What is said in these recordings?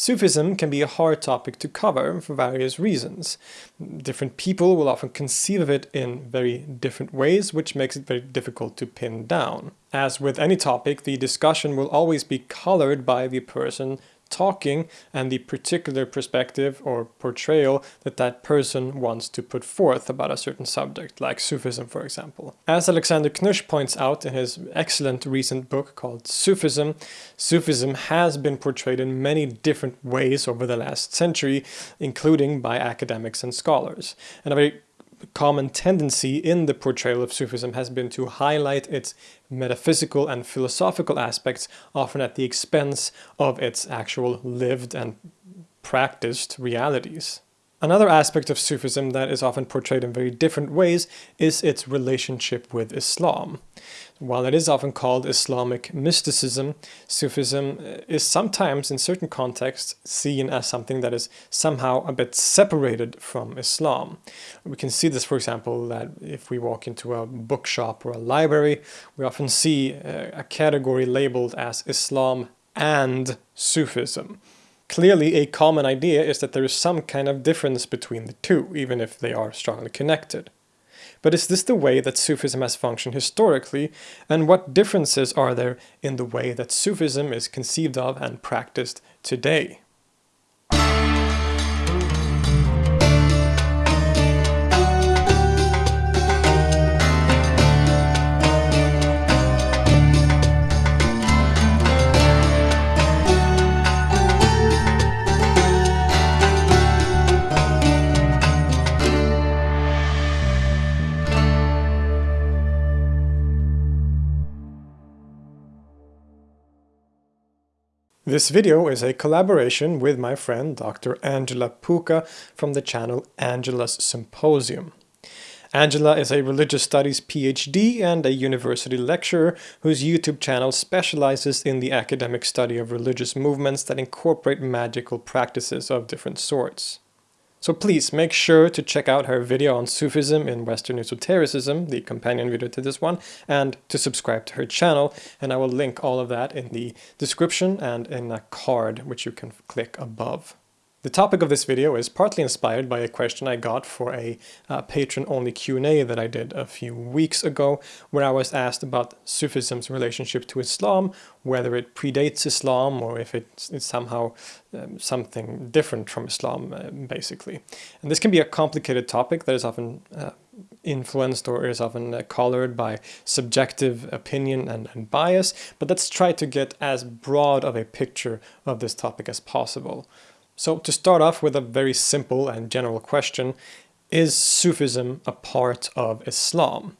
Sufism can be a hard topic to cover for various reasons. Different people will often conceive of it in very different ways, which makes it very difficult to pin down. As with any topic, the discussion will always be colored by the person talking and the particular perspective or portrayal that that person wants to put forth about a certain subject, like Sufism for example. As Alexander Knysh points out in his excellent recent book called Sufism, Sufism has been portrayed in many different ways over the last century, including by academics and scholars. And a very common tendency in the portrayal of Sufism has been to highlight its metaphysical and philosophical aspects, often at the expense of its actual lived and practiced realities. Another aspect of Sufism that is often portrayed in very different ways is its relationship with Islam. While it is often called Islamic mysticism, Sufism uh, is sometimes in certain contexts seen as something that is somehow a bit separated from Islam. We can see this, for example, that if we walk into a bookshop or a library, we often see uh, a category labeled as Islam and Sufism. Clearly, a common idea is that there is some kind of difference between the two, even if they are strongly connected. But is this the way that Sufism has functioned historically, and what differences are there in the way that Sufism is conceived of and practiced today? This video is a collaboration with my friend Dr. Angela Puca from the channel Angela's Symposium. Angela is a religious studies PhD and a university lecturer whose YouTube channel specializes in the academic study of religious movements that incorporate magical practices of different sorts. So please make sure to check out her video on Sufism in Western Esotericism, the companion video to this one, and to subscribe to her channel. And I will link all of that in the description and in a card which you can click above. The topic of this video is partly inspired by a question I got for a uh, patron-only Q&A that I did a few weeks ago, where I was asked about Sufism's relationship to Islam, whether it predates Islam or if it's, it's somehow um, something different from Islam, uh, basically. And this can be a complicated topic that is often uh, influenced or is often uh, colored by subjective opinion and, and bias, but let's try to get as broad of a picture of this topic as possible. So to start off with a very simple and general question, is Sufism a part of Islam?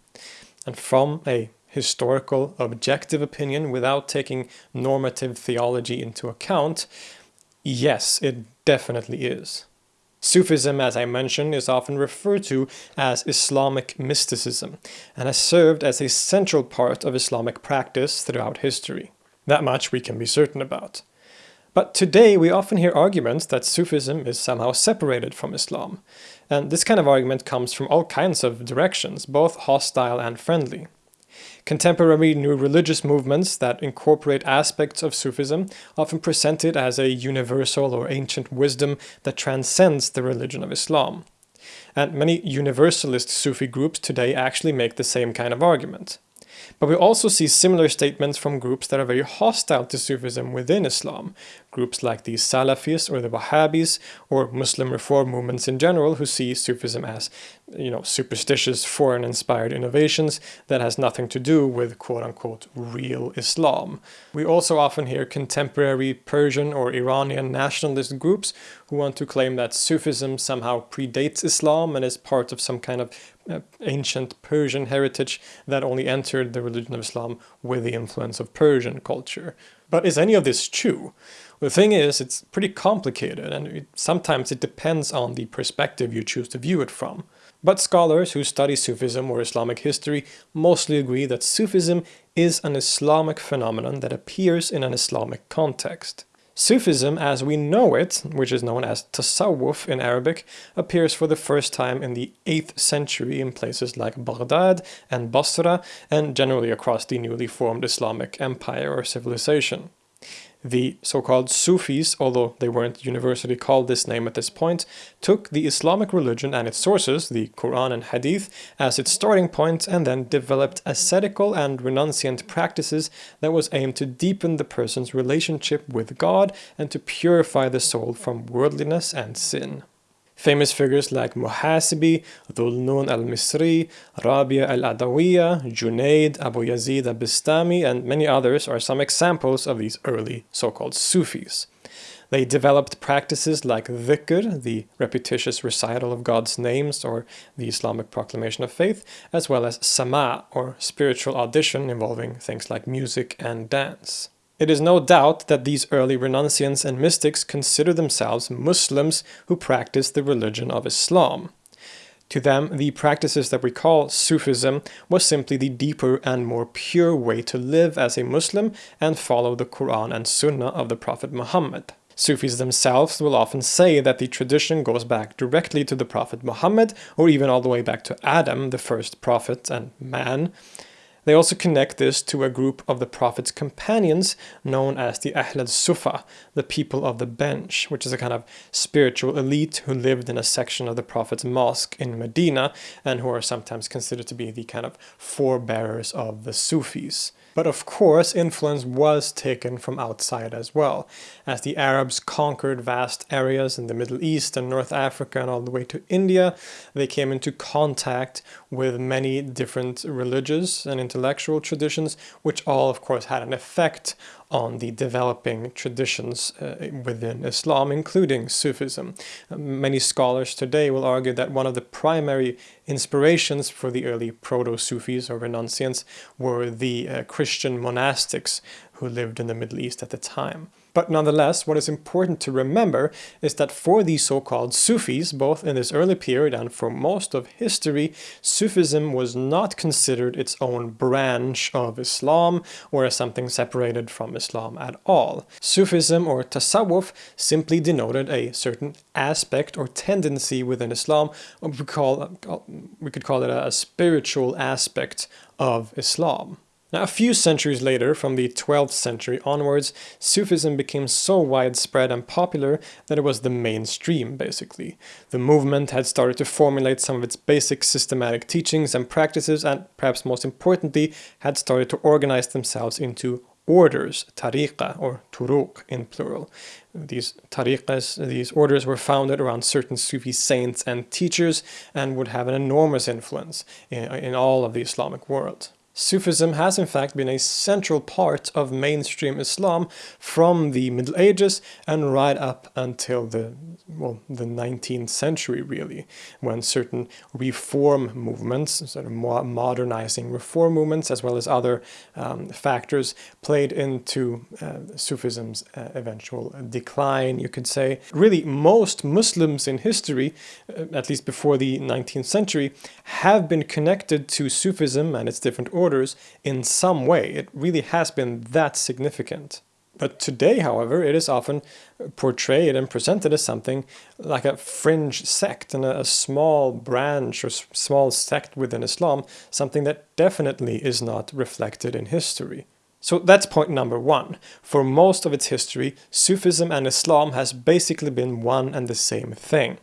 And from a historical, objective opinion without taking normative theology into account, yes, it definitely is. Sufism, as I mentioned, is often referred to as Islamic mysticism and has served as a central part of Islamic practice throughout history. That much we can be certain about. But today we often hear arguments that Sufism is somehow separated from Islam. And this kind of argument comes from all kinds of directions, both hostile and friendly. Contemporary new religious movements that incorporate aspects of Sufism often present it as a universal or ancient wisdom that transcends the religion of Islam. And many universalist Sufi groups today actually make the same kind of argument. But we also see similar statements from groups that are very hostile to Sufism within Islam, groups like the Salafis or the Wahhabis or Muslim reform movements in general who see Sufism as you know, superstitious foreign inspired innovations that has nothing to do with quote unquote real Islam. We also often hear contemporary Persian or Iranian nationalist groups who want to claim that Sufism somehow predates Islam and is part of some kind of uh, ancient Persian heritage that only entered the religion of Islam with the influence of Persian culture. But is any of this true? The thing is, it's pretty complicated and it, sometimes it depends on the perspective you choose to view it from. But scholars who study Sufism or Islamic history mostly agree that Sufism is an Islamic phenomenon that appears in an Islamic context. Sufism as we know it, which is known as Tasawwuf in Arabic, appears for the first time in the 8th century in places like Baghdad and Basra and generally across the newly formed Islamic empire or civilization. The so-called Sufis, although they weren't universally called this name at this point, took the Islamic religion and its sources, the Quran and Hadith, as its starting point and then developed ascetical and renunciant practices that was aimed to deepen the person's relationship with God and to purify the soul from worldliness and sin. Famous figures like Muhasibi, Dhul al-Misri, Rabia al-Adawiya, Junaid, Abu Yazid al-Bistami, and many others are some examples of these early so-called Sufis. They developed practices like dhikr, the repetitious recital of God's names or the Islamic proclamation of faith, as well as sama, or spiritual audition involving things like music and dance. It is no doubt that these early renunciants and mystics consider themselves Muslims who practice the religion of Islam. To them, the practices that we call Sufism was simply the deeper and more pure way to live as a Muslim and follow the Quran and Sunnah of the Prophet Muhammad. Sufis themselves will often say that the tradition goes back directly to the Prophet Muhammad or even all the way back to Adam, the first prophet and man. They also connect this to a group of the Prophet's companions known as the Ahl al-Suffa, the people of the bench, which is a kind of spiritual elite who lived in a section of the Prophet's mosque in Medina and who are sometimes considered to be the kind of forebearers of the Sufis. But of course, influence was taken from outside as well. As the Arabs conquered vast areas in the Middle East and North Africa and all the way to India, they came into contact with many different religious and intellectual traditions, which all, of course, had an effect on the developing traditions uh, within Islam, including Sufism. Many scholars today will argue that one of the primary inspirations for the early proto-Sufis or renunciants were the uh, Christian monastics who lived in the Middle East at the time. But nonetheless, what is important to remember is that for these so-called Sufis, both in this early period and for most of history, Sufism was not considered its own branch of Islam or as something separated from Islam at all. Sufism or Tasawwuf simply denoted a certain aspect or tendency within Islam, we, call, we could call it a spiritual aspect of Islam. Now, a few centuries later, from the 12th century onwards, Sufism became so widespread and popular that it was the mainstream, basically. The movement had started to formulate some of its basic systematic teachings and practices and, perhaps most importantly, had started to organize themselves into orders, tariqa or turuq in plural. These tariqas, these orders were founded around certain Sufi saints and teachers and would have an enormous influence in, in all of the Islamic world. Sufism has in fact been a central part of mainstream Islam from the Middle Ages and right up until the, well, the 19th century really, when certain reform movements, sort of modernizing reform movements as well as other um, factors played into uh, Sufism's uh, eventual decline, you could say. Really, most Muslims in history, uh, at least before the 19th century, have been connected to Sufism and its different in some way. It really has been that significant. But today, however, it is often portrayed and presented as something like a fringe sect and a, small branch or small sect within Islam, something that definitely is not reflected in history. So that's point number one. For most of its history, Sufism and Islam has basically been one and the same thing.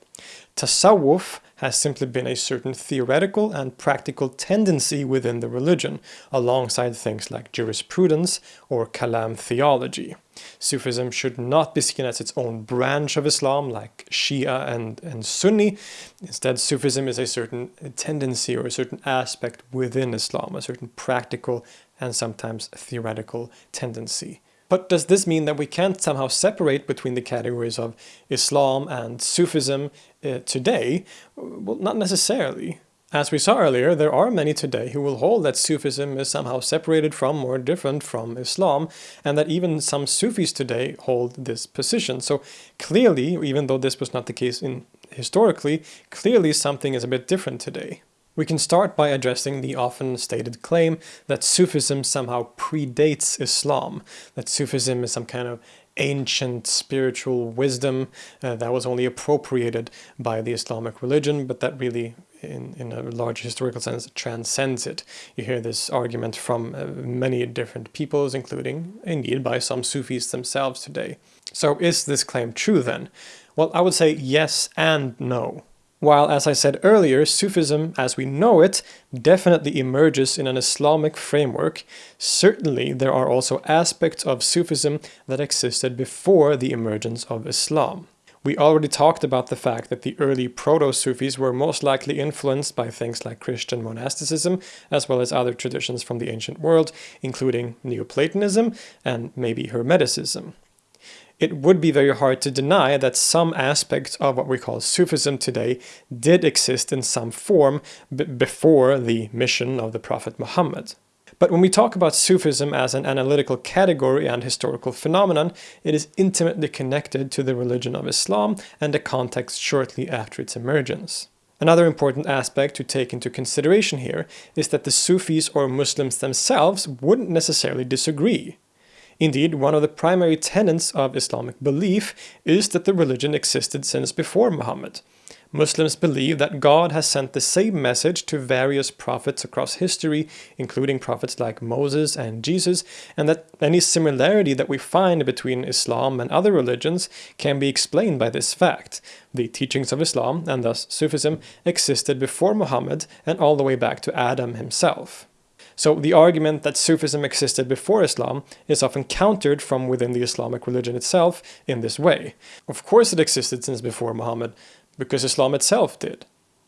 Tasawwuf has simply been a certain theoretical and practical tendency within the religion, alongside things like jurisprudence or kalam theology. Sufism should not be seen as its own branch of Islam like Shia and, and Sunni. Instead, Sufism is a certain tendency or a certain aspect within Islam, a certain practical and sometimes theoretical tendency. But does this mean that we can't somehow separate between the categories of Islam and Sufism uh, today? Well, not necessarily. As we saw earlier, there are many today who will hold that Sufism is somehow separated from or different from Islam, and that even some Sufis today hold this position. So clearly, even though this was not the case in historically, clearly something is a bit different today. We can start by addressing the often stated claim that Sufism somehow predates Islam, that Sufism is some kind of ancient spiritual wisdom uh, that was only appropriated by the Islamic religion, but that really in, in a large historical sense transcends it. You hear this argument from uh, many different peoples, including indeed by some Sufis themselves today. So is this claim true then? Well, I would say yes and no. While, as I said earlier, Sufism as we know it definitely emerges in an Islamic framework, certainly there are also aspects of Sufism that existed before the emergence of Islam. We already talked about the fact that the early proto-Sufis were most likely influenced by things like Christian monasticism, as well as other traditions from the ancient world, including Neoplatonism and maybe Hermeticism it would be very hard to deny that some aspects of what we call Sufism today did exist in some form before the mission of the Prophet Muhammad. But when we talk about Sufism as an analytical category and historical phenomenon, it is intimately connected to the religion of Islam and the context shortly after its emergence. Another important aspect to take into consideration here is that the Sufis or Muslims themselves wouldn't necessarily disagree. Indeed, one of the primary tenets of Islamic belief is that the religion existed since before Muhammad. Muslims believe that God has sent the same message to various prophets across history, including prophets like Moses and Jesus, and that any similarity that we find between Islam and other religions can be explained by this fact. The teachings of Islam, and thus Sufism, existed before Muhammad and all the way back to Adam himself. So the argument that Sufism existed before Islam is often countered from within the Islamic religion itself in this way. Of course it existed since before Muhammad, because Islam itself did.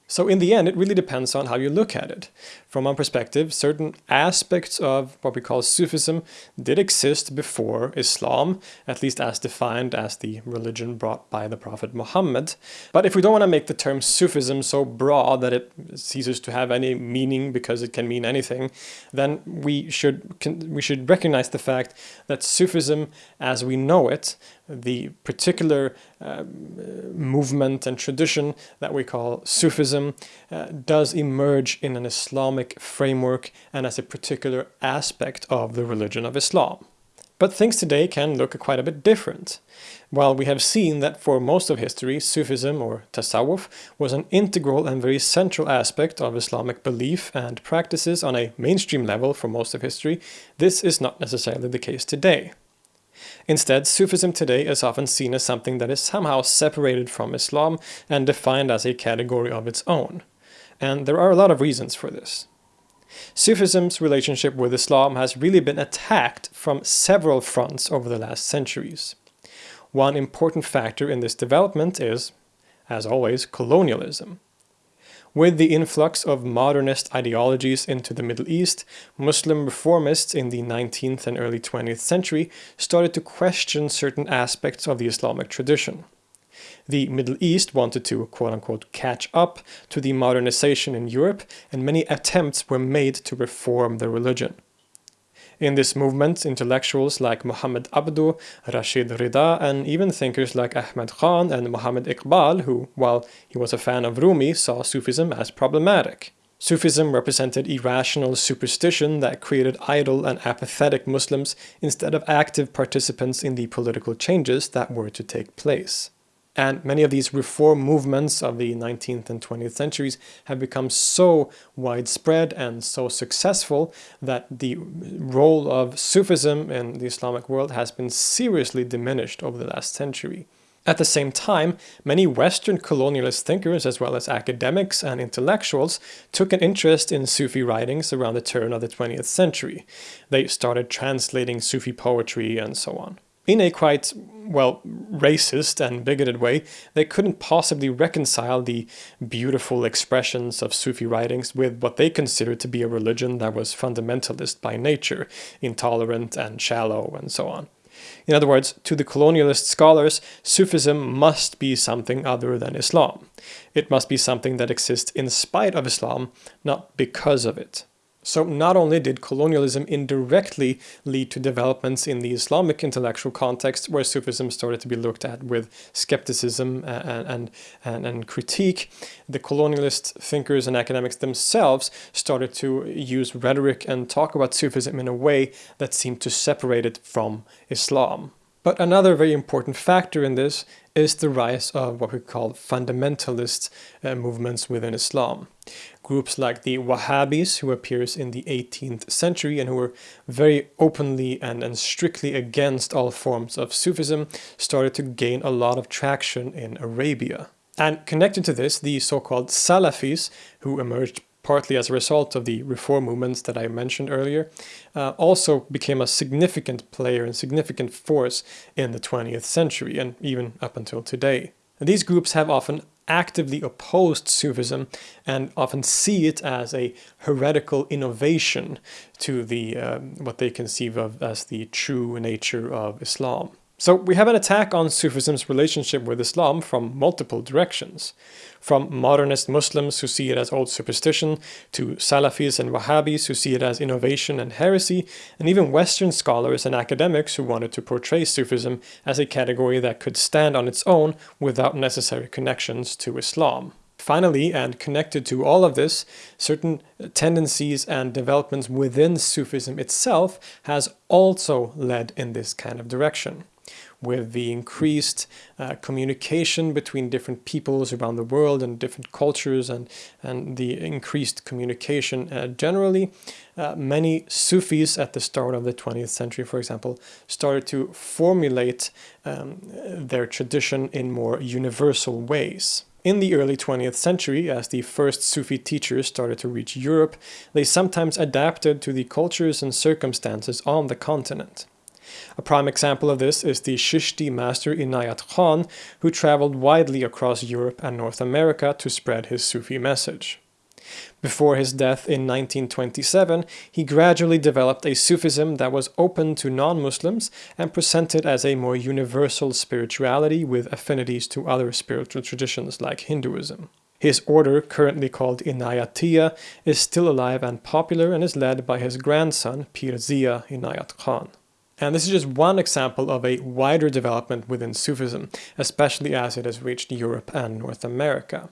So in the end, it really depends on how you look at it. From one perspective, certain aspects of what we call Sufism did exist before Islam, at least as defined as the religion brought by the Prophet Muhammad. But if we don't want to make the term Sufism so broad that it ceases to have any meaning because it can mean anything, then we should, we should recognize the fact that Sufism as we know it the particular uh, movement and tradition that we call Sufism uh, does emerge in an Islamic framework and as a particular aspect of the religion of Islam. But things today can look quite a bit different. While we have seen that for most of history, Sufism or Tasawwuf was an integral and very central aspect of Islamic belief and practices on a mainstream level for most of history, this is not necessarily the case today. Instead, Sufism today is often seen as something that is somehow separated from Islam and defined as a category of its own. And there are a lot of reasons for this. Sufism's relationship with Islam has really been attacked from several fronts over the last centuries. One important factor in this development is, as always, colonialism. With the influx of modernist ideologies into the Middle East, Muslim reformists in the 19th and early 20th century started to question certain aspects of the Islamic tradition. The Middle East wanted to quote-unquote catch up to the modernization in Europe and many attempts were made to reform the religion. In this movement, intellectuals like Muhammad Abduh, Rashid Rida, and even thinkers like Ahmad Khan and Muhammad Iqbal, who, while he was a fan of Rumi, saw Sufism as problematic. Sufism represented irrational superstition that created idle and apathetic Muslims instead of active participants in the political changes that were to take place. And many of these reform movements of the 19th and 20th centuries have become so widespread and so successful that the role of Sufism in the Islamic world has been seriously diminished over the last century. At the same time, many Western colonialist thinkers as well as academics and intellectuals took an interest in Sufi writings around the turn of the 20th century. They started translating Sufi poetry and so on in a quite, well, racist and bigoted way, they couldn't possibly reconcile the beautiful expressions of Sufi writings with what they considered to be a religion that was fundamentalist by nature, intolerant and shallow and so on. In other words, to the colonialist scholars, Sufism must be something other than Islam. It must be something that exists in spite of Islam, not because of it. So not only did colonialism indirectly lead to developments in the Islamic intellectual context where Sufism started to be looked at with skepticism uh, uh, and, and, and, and, critique, the colonialist thinkers and academics themselves started to use rhetoric and talk about Sufism in a way that seemed to separate it from Islam. But another very important factor in this is the rise of what we call fundamentalist uh, movements within Islam. Groups like the Wahhabis, who appears in the 18th century and who were very openly and, and strictly against all forms of Sufism, started to gain a lot of traction in Arabia. And connected to this, the so-called Salafis, who emerged partly as a result of the reform movements that I mentioned earlier, uh, also became a significant player and significant force in the 20th century and even up until today. And these groups have often actively opposed Sufism and often see it as a heretical innovation to the um, what they conceive of as the true nature of Islam. So we have an attack on Sufism's relationship with Islam from multiple directions. From modernist Muslims who see it as old superstition, to Salafis and Wahhabis who see it as innovation and heresy, and even Western scholars and academics who wanted to portray Sufism as a category that could stand on its own without necessary connections to Islam. Finally, and connected to all of this, certain tendencies and developments within Sufism itself has also led in this kind of direction with the increased uh, communication between different peoples around the world and different cultures and, and the increased communication uh, generally, uh, many Sufis at the start of the 20th century, for example, started to formulate um, their tradition in more universal ways. In the early 20th century, as the first Sufi teachers started to reach Europe, they sometimes adapted to the cultures and circumstances on the continent. A prime example of this is the Chishti master Inayat Khan, who traveled widely across Europe and North America to spread his Sufi message. Before his death in 1927, he gradually developed a Sufism that was open to non-Muslims and presented as a more universal spirituality with affinities to other spiritual traditions like Hinduism. His order, currently called Inayatiya, is still alive and popular and is led by his grandson Pir Zia Inayat Khan. And this is just one example of a wider development within Sufism, especially as it has reached Europe and North America.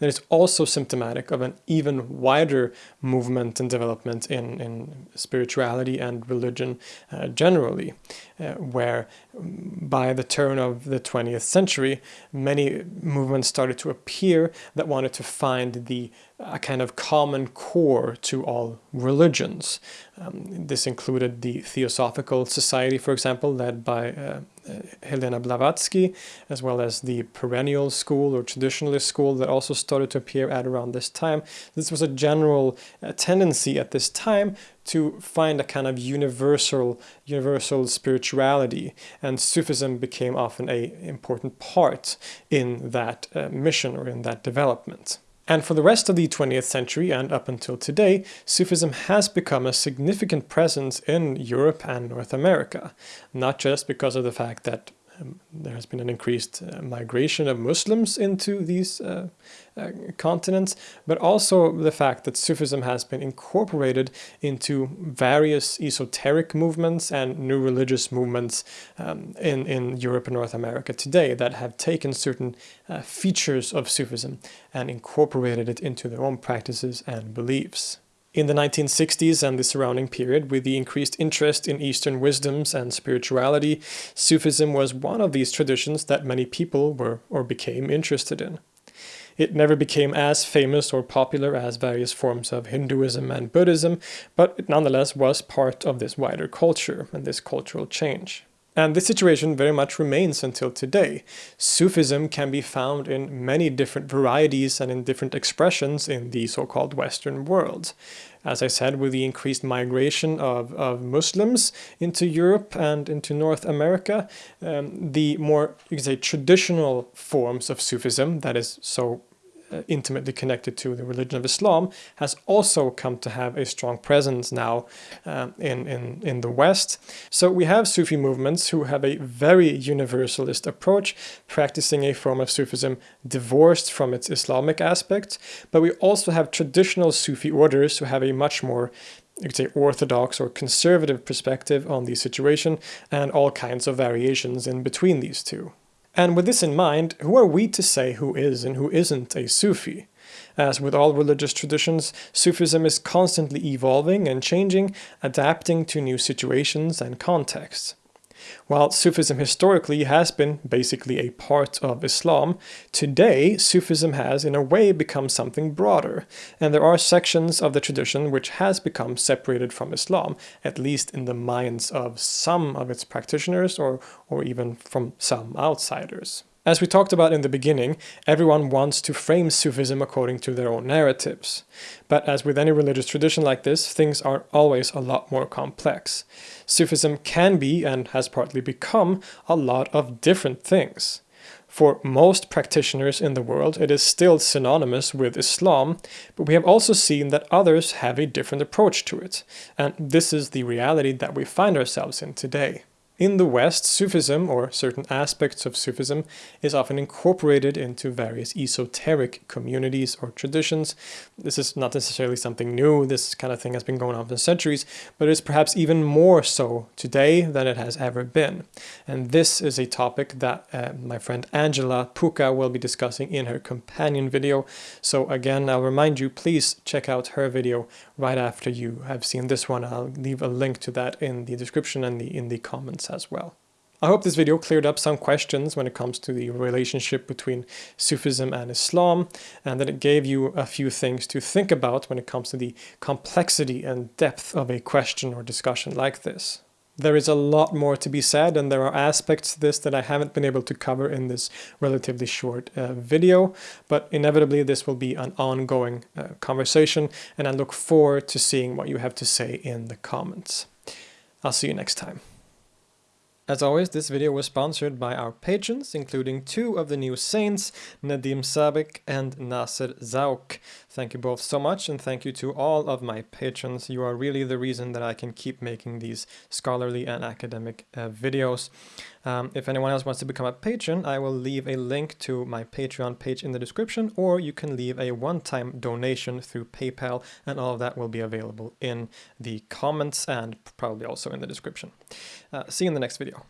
And it's also symptomatic of an even wider movement and development in, in spirituality and religion uh, generally, uh, where by the turn of the 20th century, many movements started to appear that wanted to find the a kind of common core to all religions. Um, this included the Theosophical Society, for example, led by uh, uh, Helena Blavatsky, as well as the perennial school or traditionalist school that also started to appear at around this time. This was a general uh, tendency at this time to find a kind of universal universal spirituality and Sufism became often a important part in that uh, mission or in that development. And for the rest of the 20th century and up until today, Sufism has become a significant presence in Europe and North America, not just because of the fact that um, there has been an increased uh, migration of Muslims into these uh, uh, continents, but also the fact that Sufism has been incorporated into various esoteric movements and new religious movements um, in, in Europe and North America today that have taken certain uh, features of Sufism and incorporated it into their own practices and beliefs. In the 1960s and the surrounding period, with the increased interest in Eastern wisdoms and spirituality, Sufism was one of these traditions that many people were or became interested in. It never became as famous or popular as various forms of Hinduism and Buddhism, but it nonetheless was part of this wider culture and this cultural change. And this situation very much remains until today. Sufism can be found in many different varieties and in different expressions in the so-called Western world. As I said, with the increased migration of, of Muslims into Europe and into North America, um, the more, you could say, traditional forms of Sufism, that is so intimately connected to the religion of Islam, has also come to have a strong presence now uh, in, in, in the West. So we have Sufi movements who have a very universalist approach, practicing a form of Sufism divorced from its Islamic aspect, but we also have traditional Sufi orders who have a much more you could say orthodox or conservative perspective on the situation and all kinds of variations in between these two. And with this in mind, who are we to say who is and who isn't a Sufi? As with all religious traditions, Sufism is constantly evolving and changing, adapting to new situations and contexts. While Sufism historically has been basically a part of Islam, today Sufism has in a way become something broader, and there are sections of the tradition which has become separated from Islam, at least in the minds of some of its practitioners or, or even from some outsiders. As we talked about in the beginning, everyone wants to frame Sufism according to their own narratives. But as with any religious tradition like this, things are always a lot more complex. Sufism can be, and has partly become, a lot of different things. For most practitioners in the world, it is still synonymous with Islam, but we have also seen that others have a different approach to it, and this is the reality that we find ourselves in today. In the West, Sufism, or certain aspects of Sufism, is often incorporated into various esoteric communities or traditions. This is not necessarily something new, this kind of thing has been going on for centuries, but it is perhaps even more so today than it has ever been. And this is a topic that uh, my friend Angela Puca will be discussing in her companion video. So again, I'll remind you, please check out her video right after you have seen this one. I'll leave a link to that in the description and the, in the comments as well. I hope this video cleared up some questions when it comes to the relationship between Sufism and Islam, and that it gave you a few things to think about when it comes to the complexity and depth of a question or discussion like this. There is a lot more to be said, and there are aspects to this that I haven't been able to cover in this relatively short uh, video, but inevitably this will be an ongoing uh, conversation, and I look forward to seeing what you have to say in the comments. I'll see you next time. As always, this video was sponsored by our patrons, including two of the new saints, Nadim Sabik and Nasser Zauk. Thank you both so much, and thank you to all of my patrons. You are really the reason that I can keep making these scholarly and academic uh, videos. Um, if anyone else wants to become a patron, I will leave a link to my Patreon page in the description, or you can leave a one-time donation through PayPal, and all of that will be available in the comments and probably also in the description. Uh, see you in the next video.